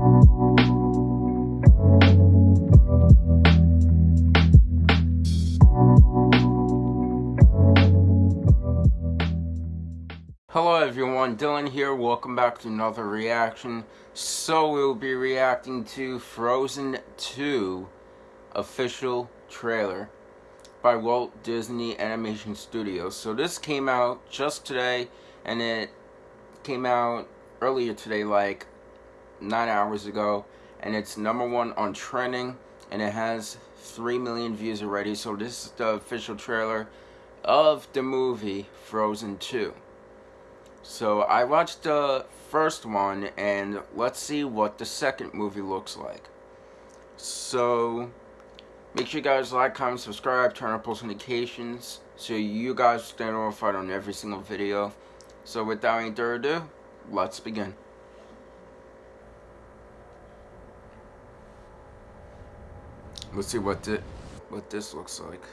Hello everyone, Dylan here, welcome back to another reaction. So we'll be reacting to Frozen 2 official trailer by Walt Disney Animation Studios. So this came out just today and it came out earlier today like 9 hours ago and it's number one on trending and it has 3 million views already. So this is the official trailer of the movie Frozen 2. So I watched the first one and let's see what the second movie looks like. So make sure you guys like, comment, subscribe, turn on post notifications so you guys stay notified on every single video. So without any further ado, let's begin. Let's see what the, what this looks like.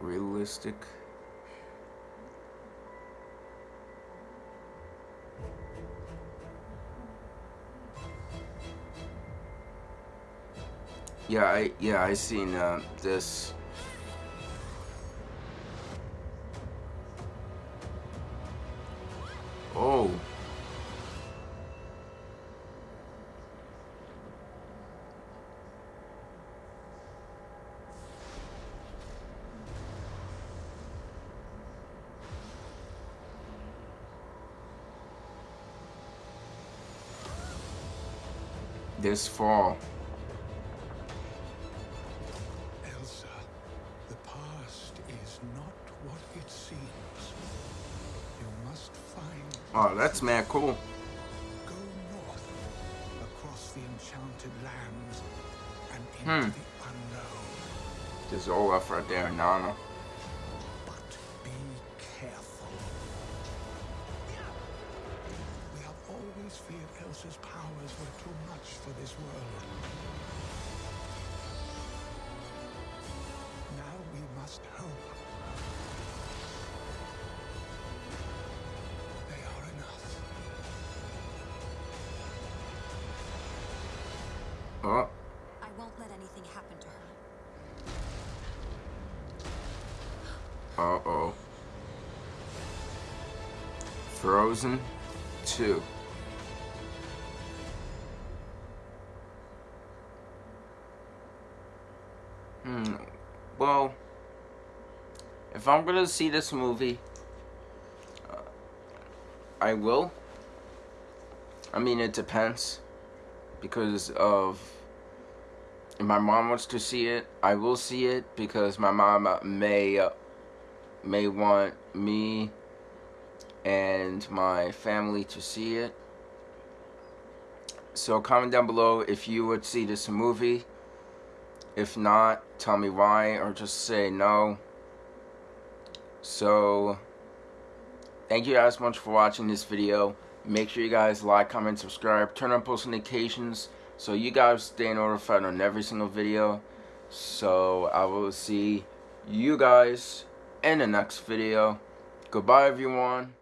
Realistic. Yeah, I yeah I seen uh, this. Oh. This fall. Elsa, the past is not what it seems. You must find. Oh, that's mad cool. Go north across the enchanted lands and into hmm. the unknown. There's Olaf right there, Nana. Feared Elsa's powers were too much for this world. Now we must hope Oh. I won't let anything happen to her. Uh-oh. Frozen 2. Hmm. Well, if I'm gonna see this movie, uh, I will. I mean, it depends because of if my mom wants to see it, I will see it because my mom may uh, may want me and my family to see it. So comment down below if you would see this movie. If not, tell me why or just say no. So, thank you guys so much for watching this video. Make sure you guys like, comment, subscribe, turn on post notifications so you guys stay notified on every single video. So I will see you guys in the next video. Goodbye everyone.